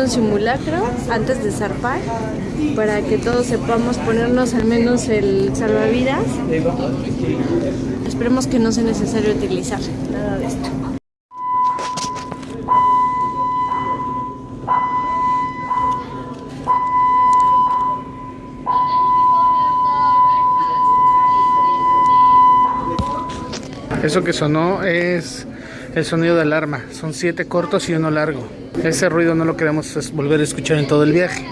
un simulacro antes de zarpar para que todos sepamos ponernos al menos el salvavidas. Esperemos que no sea necesario utilizar nada de esto. Eso que sonó es el sonido de alarma. Son siete cortos y uno largo. Ese ruido no lo queremos volver a escuchar en todo el viaje.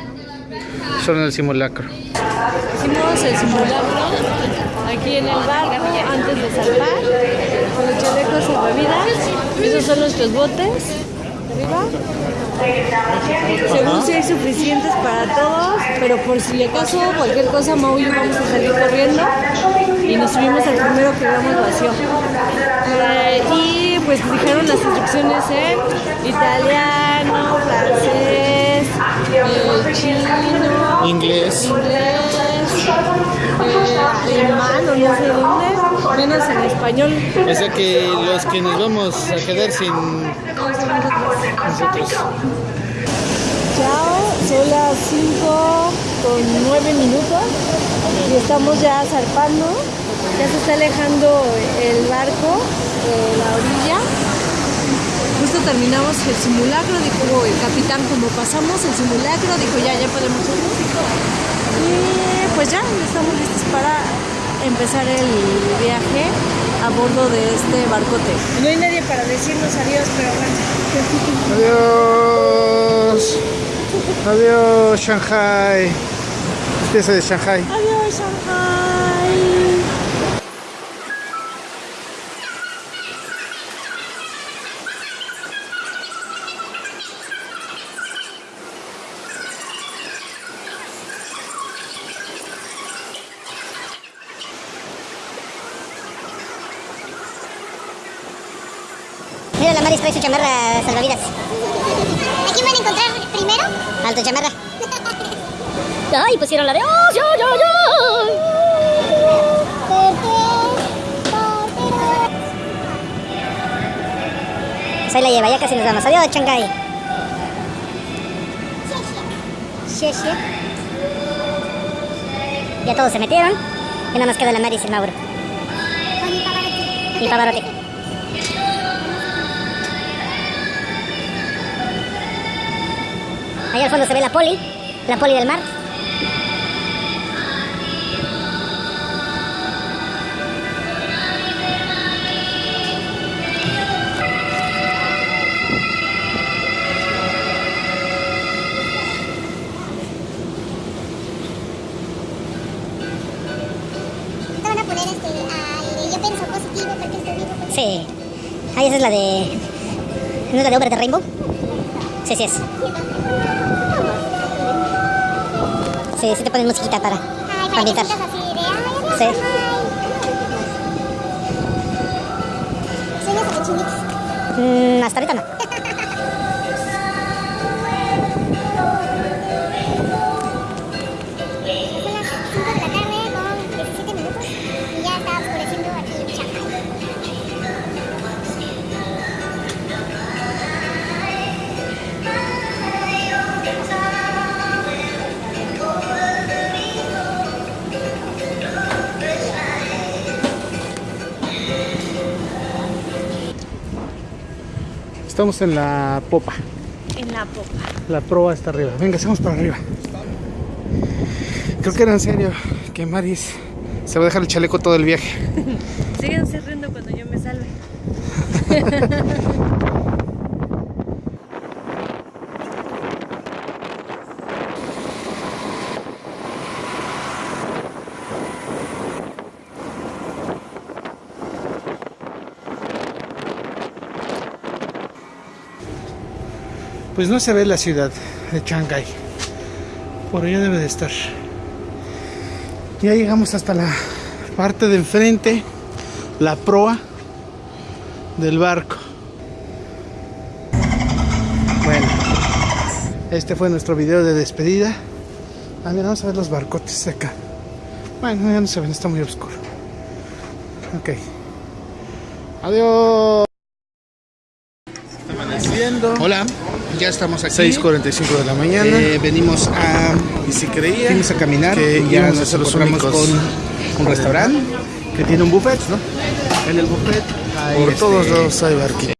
Solo en el simulacro. Hicimos el simulacro aquí en el barco antes de zarpar con los chalecos salvavidas. Esos son nuestros botes. Arriba. Según si hay suficientes para todos, pero por si acaso cualquier cosa, Mau y yo vamos a salir corriendo y nos subimos al primero que veamos vacío. Eh, y pues dijeron las instrucciones en italiano, francés, eh, chino, Inglés. inglés, eh, alemán o no sé dónde, menos en español. O sea que los que nos vamos a quedar sin nosotros. Chao, son las 5 con 9 minutos y estamos ya zarpando. Ya se está alejando el barco. Justo terminamos el simulacro, dijo el capitán, como pasamos el simulacro, dijo ya, ya podemos irnos. Y pues ya, estamos listos para empezar el viaje a bordo de este barcote. No hay nadie para decirnos adiós, pero bueno. Adiós. Adiós, Shanghai. Despídese de Shanghai. Adiós, Shanghai. Maris trae su chamarra salvavidas. ¿A quién van a encontrar primero? Al tu chamarra. Ay, pusieron la de... ¡Oh, yo, yo, yo! Ahí la lleva, ya casi nos vamos. Adiós, Shanghai. Ya todos se metieron. Y nada más queda la Maris y el Mauro. Y Pavarotti. Ahí al fondo se ve la poli, la poli del mar. Este. Sí. Ahí esa es la de... ¿No es la de Obra de Rainbow? Sí, sí es. Sí, sí te ponen musiquita para, para ambientar. Sí. Mm, hasta ahorita no. Estamos en la popa. En la popa. La proa está arriba. Venga, estamos para arriba. Creo que era en serio que Maris se va a dejar el chaleco todo el viaje. Síganse riendo cuando yo me salve. Pues no se ve la ciudad de Shanghai. Por allá debe de estar. Ya llegamos hasta la parte de enfrente, la proa del barco. Bueno, este fue nuestro video de despedida. Ah, mira, vamos a ver los barcotes acá. Bueno, ya no se ven, está muy oscuro. Ok. Adiós. Hola. Ya estamos aquí. 6.45 de la mañana. Eh, venimos a y si creía fuimos a caminar que ya nos los encontramos únicos con un restaurante que tiene un buffet, ¿no? en el buffet hay, Por este, todos lados hay barquitos.